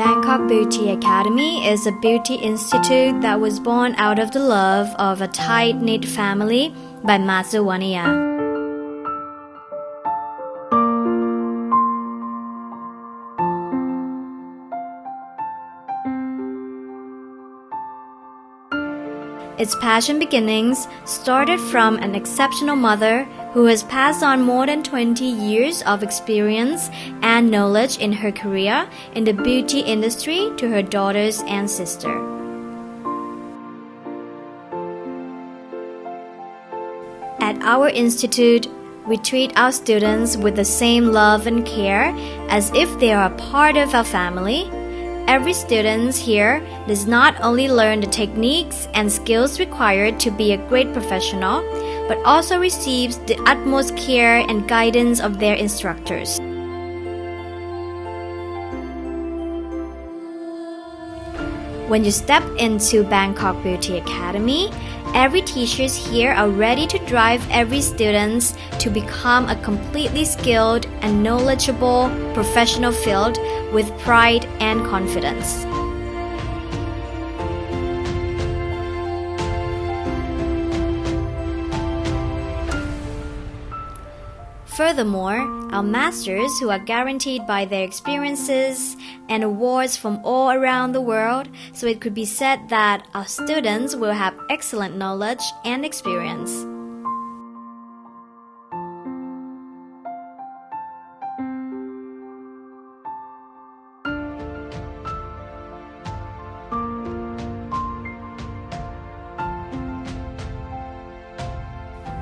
Bangkok Beauty Academy is a beauty institute that was born out of the love of a tight knit family by Master Its passion beginnings started from an exceptional mother who has passed on more than 20 years of experience and knowledge in her career in the beauty industry to her daughters and sister. At our institute, we treat our students with the same love and care as if they are a part of our family Every student here does not only learn the techniques and skills required to be a great professional, but also receives the utmost care and guidance of their instructors. When you step into Bangkok Beauty Academy, every teachers here are ready to drive every students to become a completely skilled and knowledgeable professional field with pride and confidence. Furthermore, our masters, who are guaranteed by their experiences and awards from all around the world, so it could be said that our students will have excellent knowledge and experience.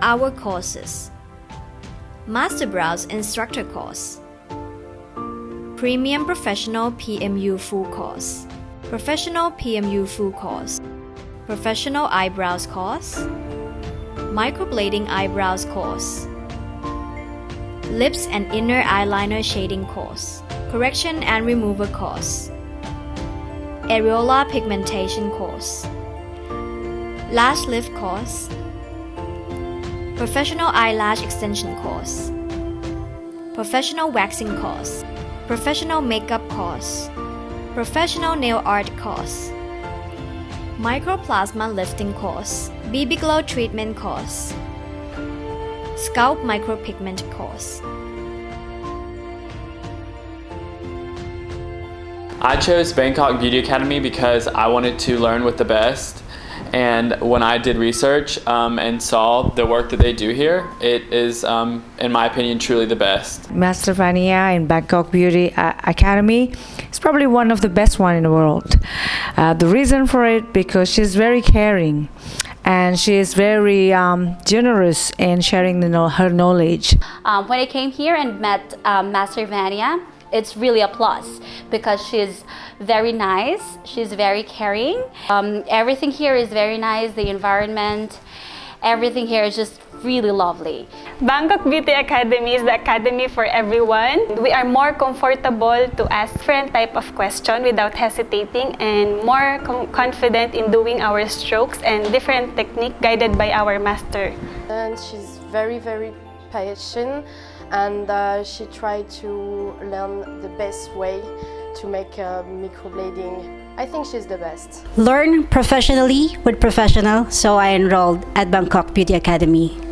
Our courses Master Brows Instructor Course. Premium Professional PMU Full Course. Professional PMU Full Course. Professional Eyebrows Course. Microblading Eyebrows Course. Lips and Inner Eyeliner Shading Course. Correction and Remover Course. Areola Pigmentation Course. Lash Lift Course Professional Eyelash Extension Course. Professional Waxing Course. Professional Makeup Course. Professional Nail Art Course. Microplasma Lifting Course. BB Glow Treatment Course. Scalp Micropigment Course. I chose Bangkok Beauty Academy because I wanted to learn with the best and when I did research um, and saw the work that they do here, it is, um, in my opinion, truly the best. Master Vania in Bangkok Beauty uh, Academy is probably one of the best one in the world. Uh, the reason for it because she's very caring and she is very um, generous in sharing the, her knowledge. Um, when I came here and met um, Master Vania, it's really a plus because she's very nice, she's very caring. Um, everything here is very nice, the environment, everything here is just really lovely. Bangkok Beauty Academy is the academy for everyone. We are more comfortable to ask different type of question without hesitating and more confident in doing our strokes and different technique guided by our master. And she's very, very patient and uh, she tried to learn the best way to make uh, microblading. I think she's the best. Learn professionally with professional, so I enrolled at Bangkok Beauty Academy.